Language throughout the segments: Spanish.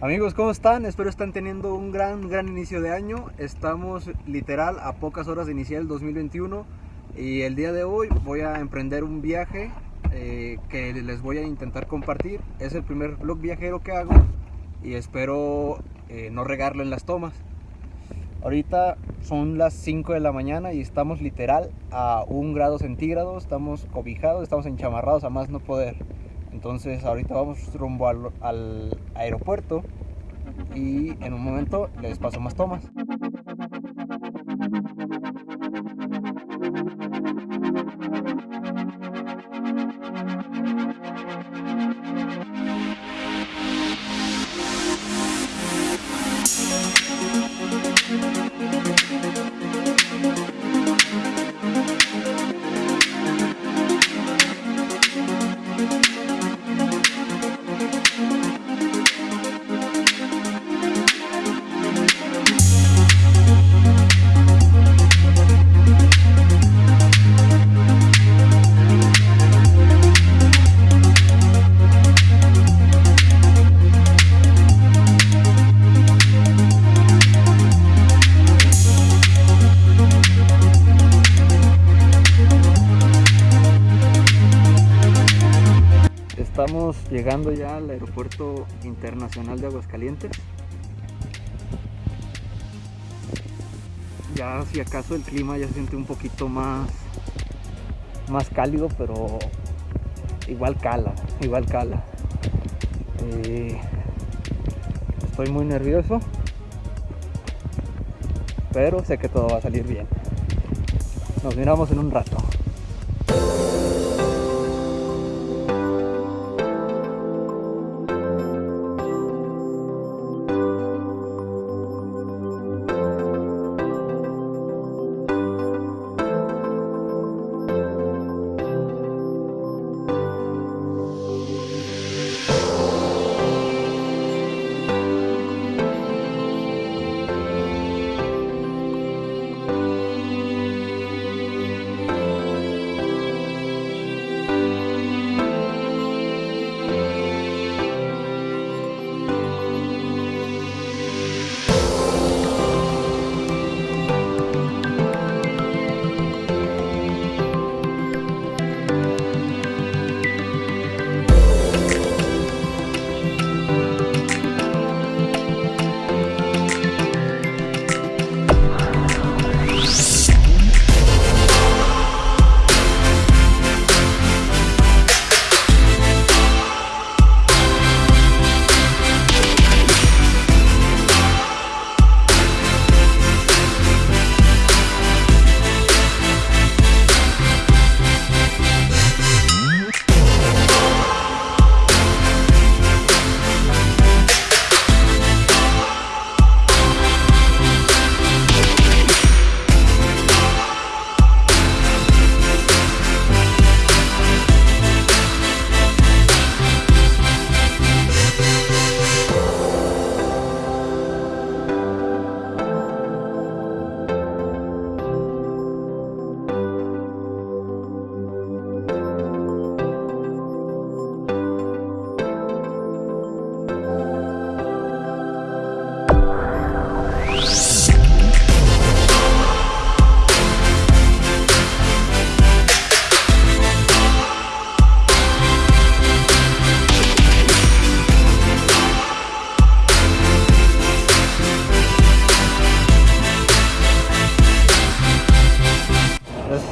Amigos, ¿cómo están? Espero estén teniendo un gran, gran inicio de año. Estamos literal a pocas horas de iniciar el 2021 y el día de hoy voy a emprender un viaje eh, que les voy a intentar compartir. Es el primer vlog viajero que hago y espero eh, no regarlo en las tomas. Ahorita son las 5 de la mañana y estamos literal a un grado centígrado, estamos cobijados, estamos enchamarrados a más no poder. Entonces ahorita vamos rumbo al, aeropuerto y en un momento les paso más tomas. Llegando ya al aeropuerto internacional de Aguascalientes. Ya si acaso el clima ya se siente un poquito más, más cálido, pero igual cala, igual cala. Eh, estoy muy nervioso, pero sé que todo va a salir bien. Nos miramos en un rato.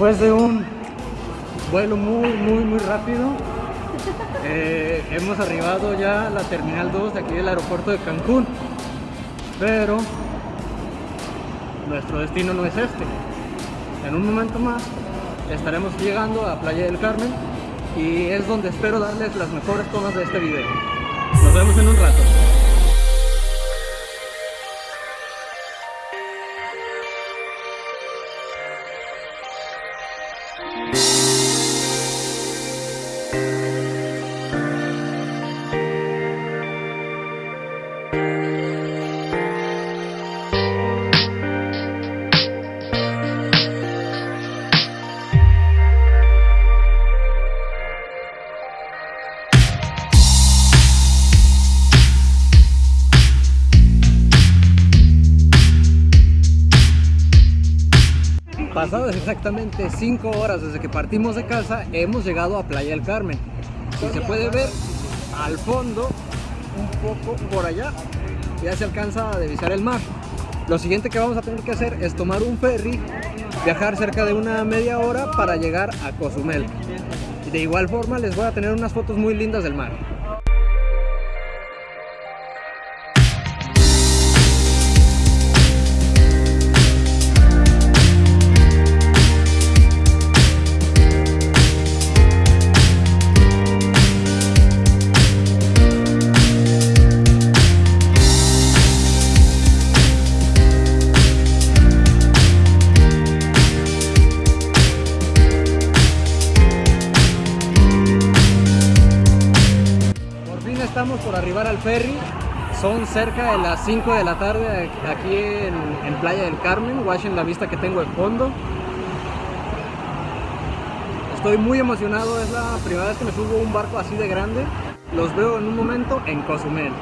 Después de un vuelo muy, muy, muy rápido, eh, hemos arribado ya a la Terminal 2 de aquí del aeropuerto de Cancún. Pero nuestro destino no es este. En un momento más estaremos llegando a Playa del Carmen y es donde espero darles las mejores tomas de este video. Nos vemos en un rato. Exactamente 5 horas desde que partimos de casa, hemos llegado a Playa del Carmen. Si se puede ver al fondo, un poco por allá, ya se alcanza a divisar el mar. Lo siguiente que vamos a tener que hacer es tomar un ferry, viajar cerca de una media hora para llegar a Cozumel. De igual forma les voy a tener unas fotos muy lindas del mar. Estamos por arribar al ferry. Son cerca de las 5 de la tarde aquí en, en Playa del Carmen. Watchen la vista que tengo de fondo. Estoy muy emocionado, es la primera vez que me subo a un barco así de grande. Los veo en un momento en Cozumel.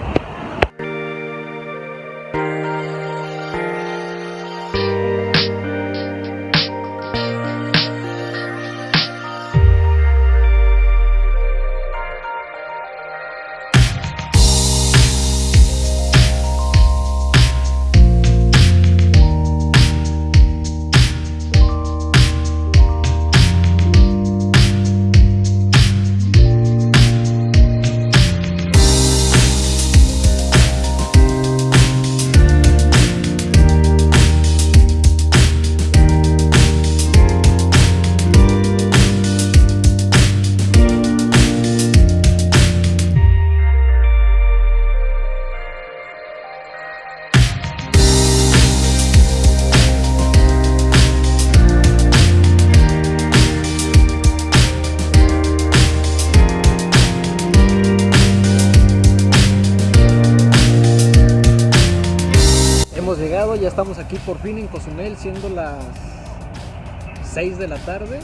Estamos aquí por fin en Cozumel, siendo las 6 de la tarde.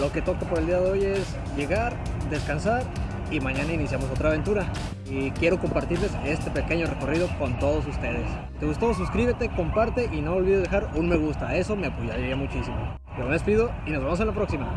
Lo que toca por el día de hoy es llegar, descansar y mañana iniciamos otra aventura. Y quiero compartirles este pequeño recorrido con todos ustedes. Te gustó, suscríbete, comparte y no olvides dejar un me gusta. Eso me apoyaría muchísimo. Yo me despido y nos vemos en la próxima.